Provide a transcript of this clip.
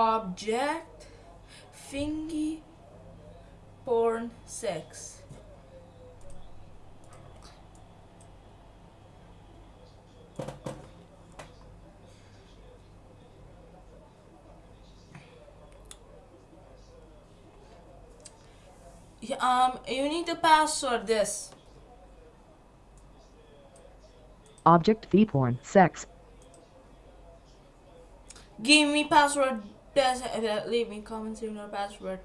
object thingy porn sex um you need to password this Object V porn. Sex. give me password Uh, leave me comments in your password